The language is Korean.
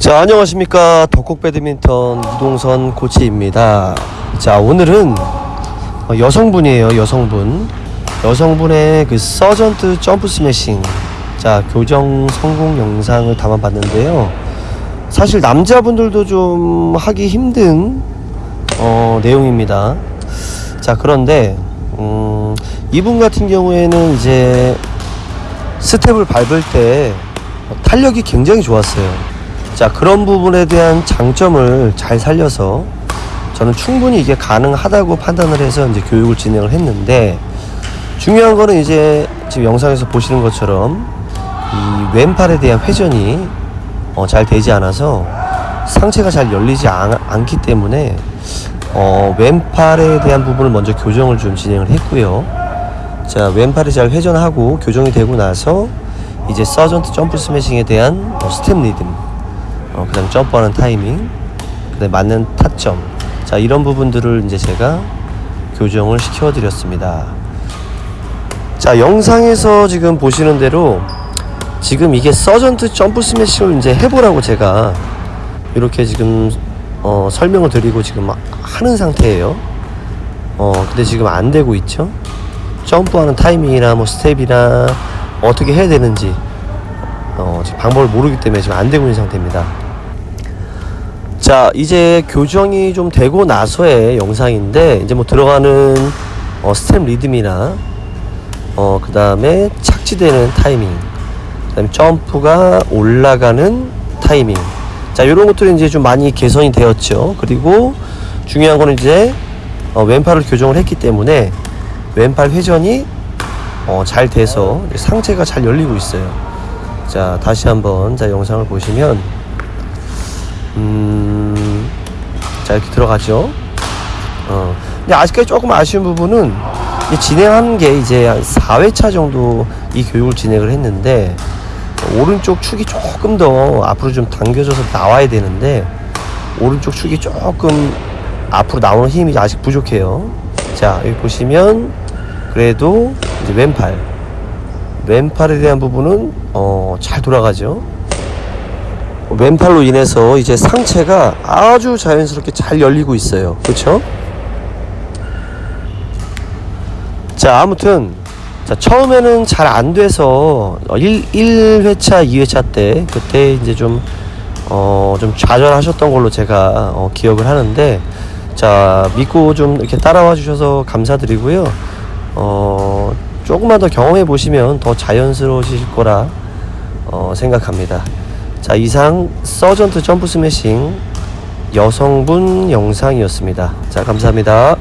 자 안녕하십니까. 덕곡 배드민턴 이동선 코치입니다. 자 오늘은 어, 여성분이에요 여성분. 여성분의 그 서전트 점프 스매싱. 자 교정 성공 영상을 담아봤는데요. 사실 남자분들도 좀 하기 힘든 어, 내용입니다. 자 그런데 음, 이분 같은 경우에는 이제 스텝을 밟을 때 탄력이 굉장히 좋았어요. 자, 그런 부분에 대한 장점을 잘 살려서 저는 충분히 이게 가능하다고 판단을 해서 이제 교육을 진행을 했는데 중요한 거는 이제 지금 영상에서 보시는 것처럼 이 왼팔에 대한 회전이 어, 잘 되지 않아서 상체가 잘 열리지 않, 않기 때문에 어, 왼팔에 대한 부분을 먼저 교정을 좀 진행을 했고요. 자 왼팔이 잘 회전하고 교정이 되고 나서 이제 서전트 점프 스매싱에 대한 어, 스텝 리듬 어, 그 다음 점프하는 타이밍 그 다음 맞는 타점. 자 이런 부분들을 이제 제가 교정을 시켜 드렸습니다. 자 영상에서 지금 보시는 대로 지금 이게 서전트 점프 스매싱을 이제 해보라고 제가 이렇게 지금 어, 설명을 드리고 지금 하는 상태예요. 어 근데 지금 안 되고 있죠? 점프하는 타이밍이나 뭐 스텝이나 어떻게 해야 되는지 어, 지금 방법을 모르기 때문에 지금 안 되고 있는 상태입니다. 자 이제 교정이 좀 되고 나서의 영상인데 이제 뭐 들어가는 어, 스텝 리듬이나 어, 그 다음에 착지되는 타이밍 그 다음에 점프가 올라가는 타이밍 자 이런 것들이 이제 좀 많이 개선이 되었죠 그리고 중요한 거는 이제 어, 왼팔을 교정을 했기 때문에 왼팔 회전이 어, 잘 돼서 상체가 잘 열리고 있어요. 자, 다시 한번 자 영상을 보시면 음, 자 이렇게 들어가죠. 어, 근데 아직까지 조금 아쉬운 부분은 이 진행한 게 이제 한 4회차 정도 이 교육을 진행을 했는데 오른쪽 축이 조금 더 앞으로 좀 당겨져서 나와야 되는데 오른쪽 축이 조금 앞으로 나오는 힘이 아직 부족해요. 자 여기 보시면 그래도 이제 왼팔 왼팔에 대한 부분은 어, 잘 돌아가죠 왼팔로 인해서 이제 상체가 아주 자연스럽게 잘 열리고 있어요. 그렇죠 자 아무튼 자 처음에는 잘 안 돼서 1, 1회차 2회차 때 그때 이제 좀 어, 좀 좌절하셨던 걸로 제가 어, 기억을 하는데 자 믿고 좀 이렇게 따라와 주셔서 감사드리고요. 어, 조금만 더 경험해 보시면 더 자연스러우실 거라 어, 생각합니다 자 이상 서전트 점프 스매싱 여성분 영상이었습니다. 자 감사합니다